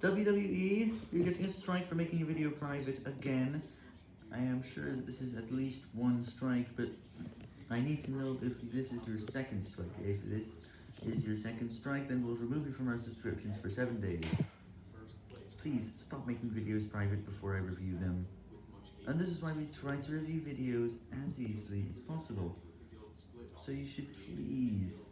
WWE, you're getting a strike for making a video private again. I am sure that this is at least one strike, but I need to know if this is your second strike. If this is your second strike, then we'll remove you from our subscriptions for 7 days. Please, stop making videos private before I review them. And this is why we try to review videos as easily as possible. So you should please